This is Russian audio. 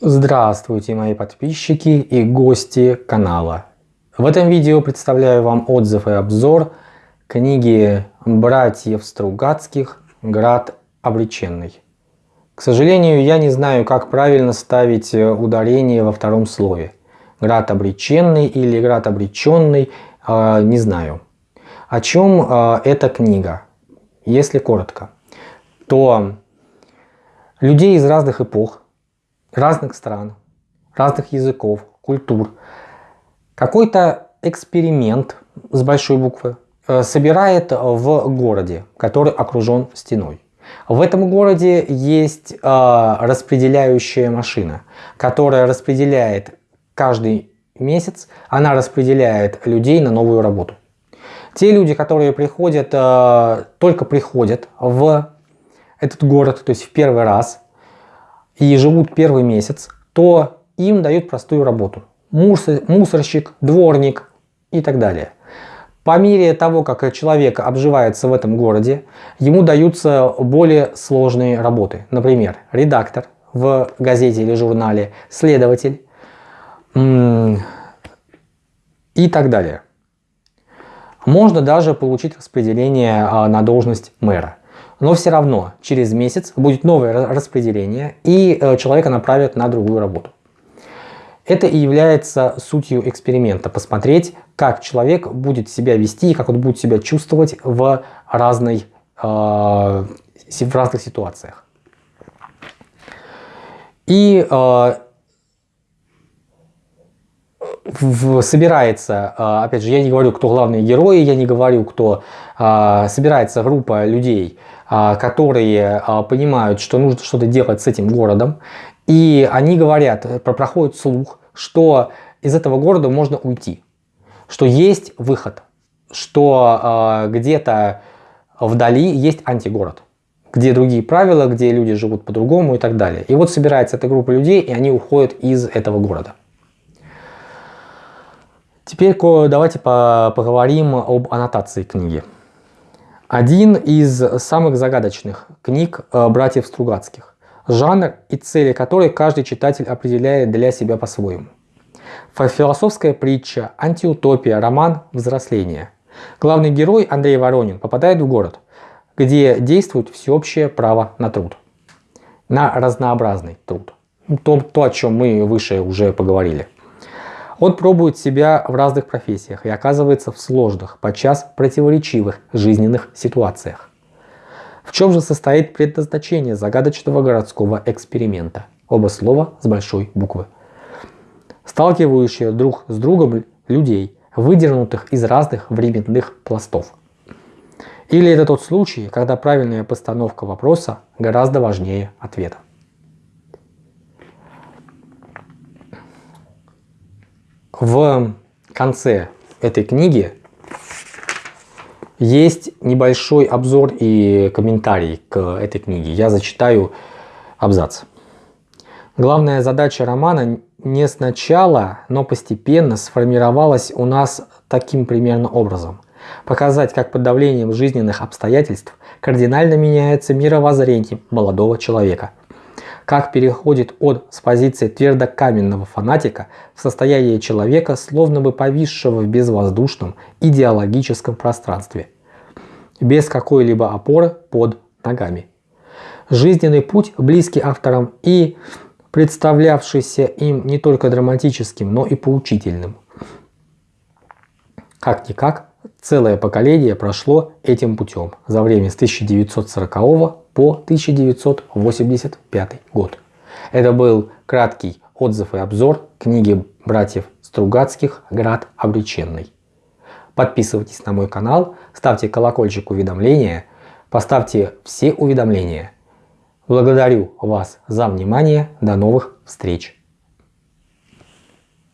Здравствуйте мои подписчики и гости канала. В этом видео представляю вам отзыв и обзор книги братьев Стругацких «Град обреченный». К сожалению, я не знаю, как правильно ставить ударение во втором слове. Град обреченный или град обреченный, э, не знаю. О чем э, эта книга? Если коротко, то людей из разных эпох, разных стран, разных языков, культур. Какой-то эксперимент с большой буквы э, собирает в городе, который окружен стеной. В этом городе есть э, распределяющая машина, которая распределяет каждый месяц, она распределяет людей на новую работу. Те люди, которые приходят, э, только приходят в этот город, то есть в первый раз, и живут первый месяц, то им дают простую работу. Мусорщик, дворник и так далее. По мере того, как человек обживается в этом городе, ему даются более сложные работы. Например, редактор в газете или журнале, следователь и так далее. Можно даже получить распределение а, на должность мэра. Но все равно через месяц будет новое распределение и э, человека направят на другую работу. Это и является сутью эксперимента. Посмотреть, как человек будет себя вести и как он будет себя чувствовать в, разной, э, в разных ситуациях. И э, в, собирается, э, опять же, я не говорю, кто главные герои, я не говорю, кто э, собирается группа людей, а, которые а, понимают, что нужно что-то делать с этим городом. И они говорят, проходит слух, что из этого города можно уйти. Что есть выход. Что где-то вдали есть антигород. Где другие правила, где люди живут по-другому и так далее. И вот собирается эта группа людей, и они уходят из этого города. Теперь давайте поговорим об аннотации книги. Один из самых загадочных книг э, братьев Стругацких, жанр и цели которой каждый читатель определяет для себя по-своему. Философская притча, антиутопия, роман «Взросление». Главный герой Андрей Воронин попадает в город, где действует всеобщее право на труд. На разнообразный труд. То, то о чем мы выше уже поговорили. Он пробует себя в разных профессиях и оказывается в сложных, подчас противоречивых жизненных ситуациях. В чем же состоит предназначение загадочного городского эксперимента? Оба слова с большой буквы. Сталкивающие друг с другом людей, выдернутых из разных временных пластов. Или это тот случай, когда правильная постановка вопроса гораздо важнее ответа. В конце этой книги есть небольшой обзор и комментарий к этой книге. Я зачитаю абзац. Главная задача романа не сначала, но постепенно сформировалась у нас таким примерно образом. Показать, как под давлением жизненных обстоятельств кардинально меняется мировоззрение молодого человека – как переходит от с позиции твердокаменного фанатика в состояние человека, словно бы повисшего в безвоздушном идеологическом пространстве, без какой-либо опоры под ногами. Жизненный путь, близкий авторам и представлявшийся им не только драматическим, но и поучительным. Как-никак, целое поколение прошло этим путем за время с 1940 по 1985 год. Это был краткий отзыв и обзор книги братьев Стругацких «Град обреченный». Подписывайтесь на мой канал, ставьте колокольчик уведомления, поставьте все уведомления. Благодарю вас за внимание, до новых встреч!